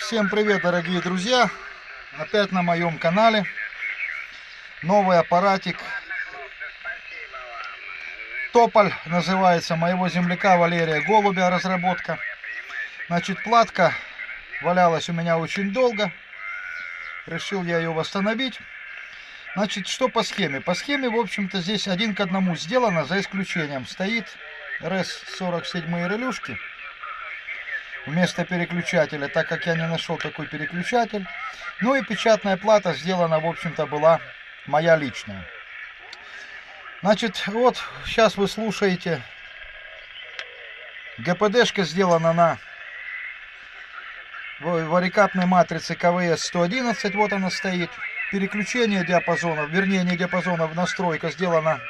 Всем привет, дорогие друзья! Опять на моем канале новый аппаратик. Тополь называется моего земляка Валерия Голубя разработка. Значит, платка валялась у меня очень долго. Решил я ее восстановить. Значит, что по схеме? По схеме, в общем-то, здесь один к одному сделано, за исключением. Стоит РС-47 релюшки вместо переключателя, так как я не нашел такой переключатель. Ну и печатная плата сделана, в общем-то, была моя личная. Значит, вот сейчас вы слушаете. ГПДшка сделана на варикапной матрице КВС 111, вот она стоит. Переключение диапазонов, вернее не диапазонов, настройка сделана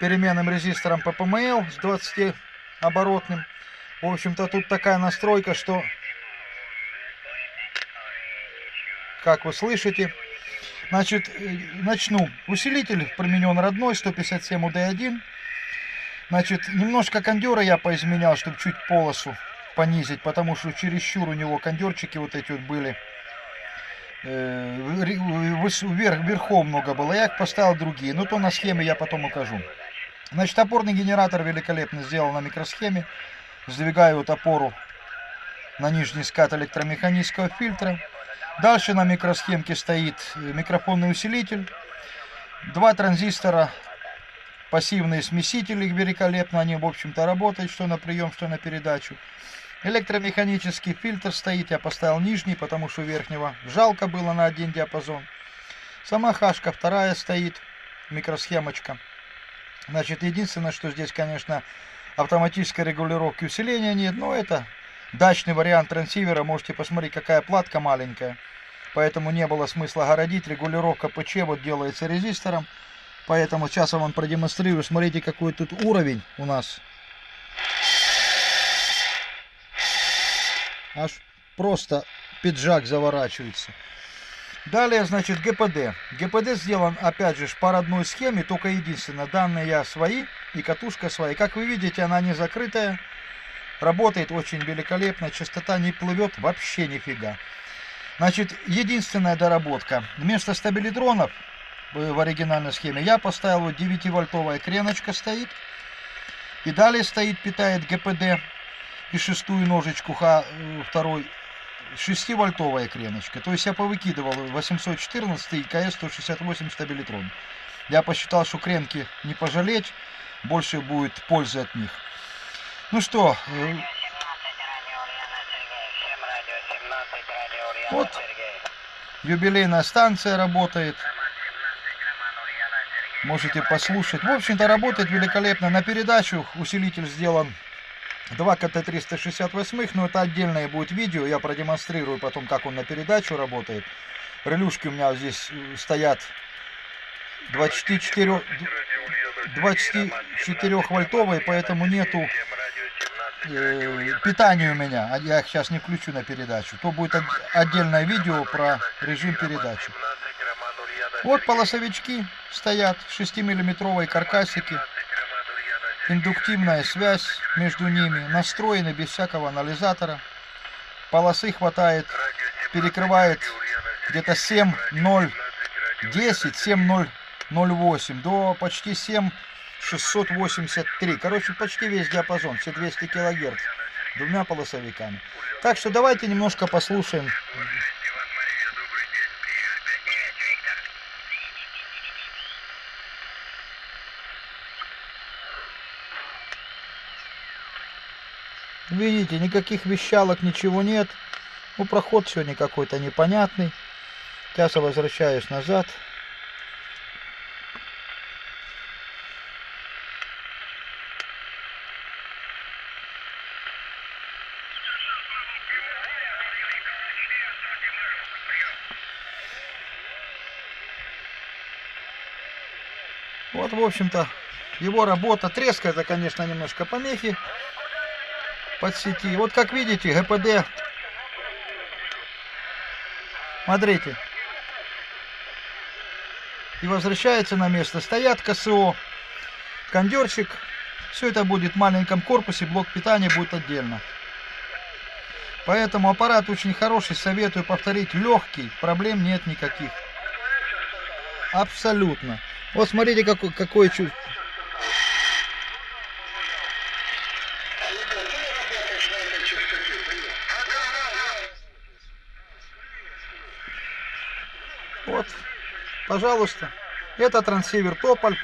переменным резистором ППМЛ с 20 оборотным. В общем-то, тут такая настройка, что, как вы слышите, значит, э, начну. Усилитель применен родной, 157 UD1. Значит, немножко кондера я поизменял, чтобы чуть полосу понизить, потому что чересчур у него кондерчики вот эти вот были. Э, вверх, верхом много было. Я их поставил другие. Но то на схеме я потом укажу. Значит, опорный генератор великолепно сделал на микросхеме сдвигаю вот опору на нижний скат электромеханического фильтра. Дальше на микросхемке стоит микрофонный усилитель. Два транзистора, пассивные смесители великолепно. Они, в общем-то, работают, что на прием, что на передачу. Электромеханический фильтр стоит. Я поставил нижний, потому что верхнего жалко было на один диапазон. Сама хашка вторая стоит, микросхемочка. Значит, единственное, что здесь, конечно, автоматической регулировки усиления нет, но это дачный вариант трансивера, можете посмотреть, какая платка маленькая. Поэтому не было смысла городить, регулировка ПЧ вот делается резистором. Поэтому сейчас я вам продемонстрирую, смотрите, какой тут уровень у нас. Аж просто пиджак заворачивается. Далее, значит, ГПД. ГПД сделан, опять же, по родной схеме, только единственное, данные я свои и катушка своя. Как вы видите, она не закрытая, работает очень великолепно, частота не плывет вообще нифига. Значит, единственная доработка. Вместо стабилитронов в оригинальной схеме я поставил вот 9-вольтовая креночка стоит. И далее стоит, питает ГПД и шестую ножечку Х2 э, 6-вольтовая креночка. То есть я повыкидывал 814 и КС-168 стабилитрон. Я посчитал, что кренки не пожалеть, больше будет пользы от них. Ну что, э, вот юбилейная станция работает. Можете послушать. В общем-то, работает великолепно. На передачу усилитель сделан Два КТ-368, но это отдельное будет видео, я продемонстрирую потом, как он на передачу работает. Релюшки у меня здесь э, стоят 24, 24 вольтовые, поэтому нету э, питания у меня. А я их сейчас не включу на передачу. То будет отдельное видео про режим передачи. Вот полосовички стоят, 6-миллиметровые каркасики индуктивная связь между ними, настроены без всякого анализатора. Полосы хватает, перекрывает где-то 7.010, 7.008 до почти 7.683. Короче, почти весь диапазон, все 200 килогерц двумя полосовиками. Так что давайте немножко послушаем Видите, никаких вещалок, ничего нет. Ну, проход сегодня какой-то непонятный. Сейчас я возвращаюсь назад. Вот, в общем-то, его работа. Треска это, конечно, немножко помехи под сети. Вот как видите, ГПД. Смотрите. И возвращается на место. Стоят КСО, кондерчик. Все это будет в маленьком корпусе, блок питания будет отдельно. Поэтому аппарат очень хороший, советую повторить. Легкий, проблем нет никаких. Абсолютно. Вот смотрите, какой, какое чувство. Вот, пожалуйста. Это трансивер Тополь.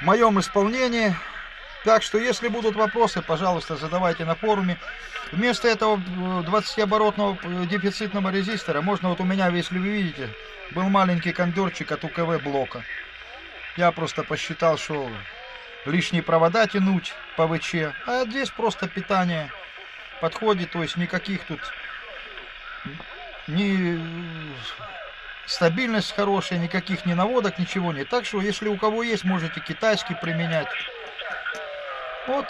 В моем исполнении. Так что, если будут вопросы, пожалуйста, задавайте на форуме. Вместо этого 20-оборотного э, дефицитного резистора, можно вот у меня, если вы видите, был маленький кондерчик от УКВ блока. Я просто посчитал, что лишние провода тянуть по ВЧ. А здесь просто питание подходит, то есть никаких тут ни стабильность хорошая, никаких ни наводок, ничего нет. Так что, если у кого есть, можете китайский применять. Вот.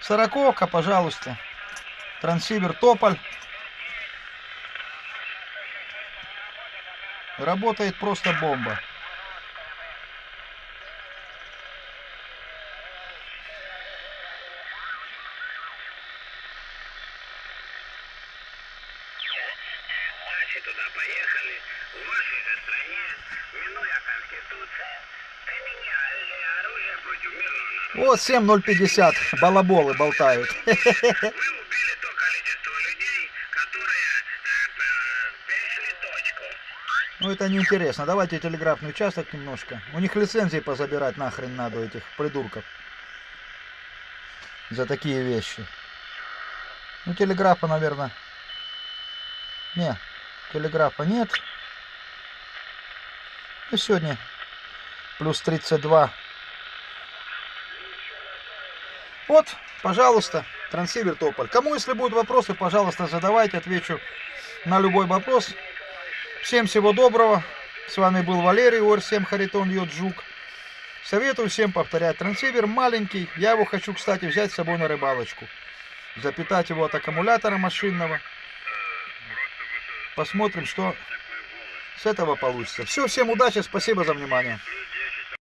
Сороковка, пожалуйста. Трансивер Тополь. Работает просто бомба. Поехали, в вашей стране, минуя Конституцию, мирного народа. Вот 7050 балаболы болтают. Ну это неинтересно. Давайте телеграфный участок немножко. У них лицензии позабирать нахрен надо этих придурков. За такие вещи. Ну телеграфа, наверное. Не, телеграфа нет. И сегодня плюс 32. Вот, пожалуйста, трансивер Тополь. Кому, если будут вопросы, пожалуйста, задавайте, отвечу на любой вопрос. Всем всего доброго. С вами был Валерий, ОР-7 Харитон Йоджук. Советую всем повторять. Трансивер маленький. Я его хочу, кстати, взять с собой на рыбалочку. Запитать его от аккумулятора машинного. Посмотрим, что с этого получится. Все, всем удачи, спасибо за внимание.